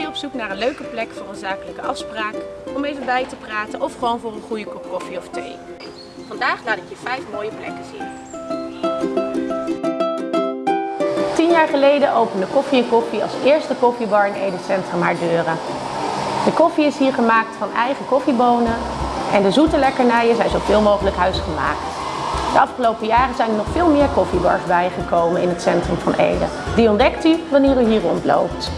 je op zoek naar een leuke plek voor een zakelijke afspraak, om even bij te praten of gewoon voor een goede kop koffie of thee. Vandaag laat ik je vijf mooie plekken zien. Tien jaar geleden opende Koffie Koffie als eerste koffiebar in Ede Centrum haar deuren. De koffie is hier gemaakt van eigen koffiebonen en de zoete lekkernijen zijn zoveel mogelijk huisgemaakt. De afgelopen jaren zijn er nog veel meer koffiebars bijgekomen in het centrum van Ede. Die ontdekt u wanneer u hier rondloopt.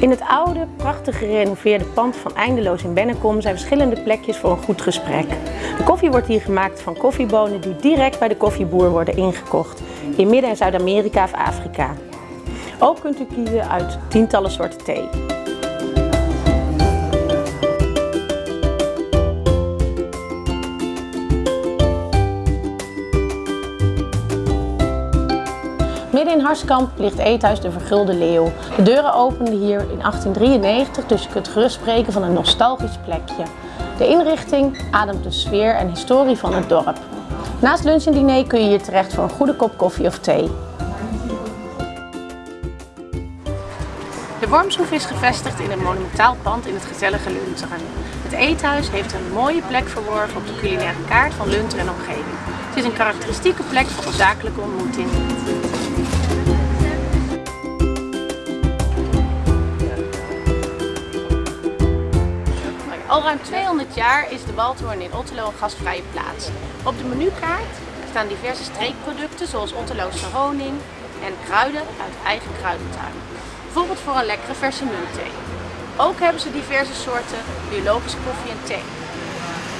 In het oude, prachtig gerenoveerde pand van Eindeloos in Bennekom zijn verschillende plekjes voor een goed gesprek. De koffie wordt hier gemaakt van koffiebonen die direct bij de koffieboer worden ingekocht, in Midden- en Zuid-Amerika of Afrika. Ook kunt u kiezen uit tientallen soorten thee. Midden in Harskamp ligt Eethuis de Vergulde Leeuw. De deuren openden hier in 1893, dus je kunt gerust spreken van een nostalgisch plekje. De inrichting ademt de sfeer en historie van het dorp. Naast lunch en diner kun je hier terecht voor een goede kop koffie of thee. De Wormshoef is gevestigd in een monumentaal pand in het gezellige Lunteren. Het eethuis heeft een mooie plek verworven op de culinaire kaart van Lunteren en omgeving. Het is een karakteristieke plek voor zakelijke ontmoeting. Al ruim 200 jaar is de Waldhoorn in Otterlo een gastvrije plaats. Op de menukaart staan diverse streekproducten zoals Otterloose honing en kruiden uit eigen kruidentuin. Bijvoorbeeld voor een lekkere verse muntthee. Ook hebben ze diverse soorten biologische koffie en thee.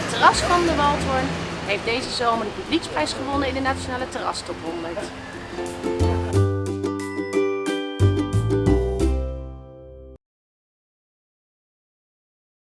Het terras van de Waldhoorn heeft deze zomer de publieksprijs gewonnen in de Nationale Terrastop 100.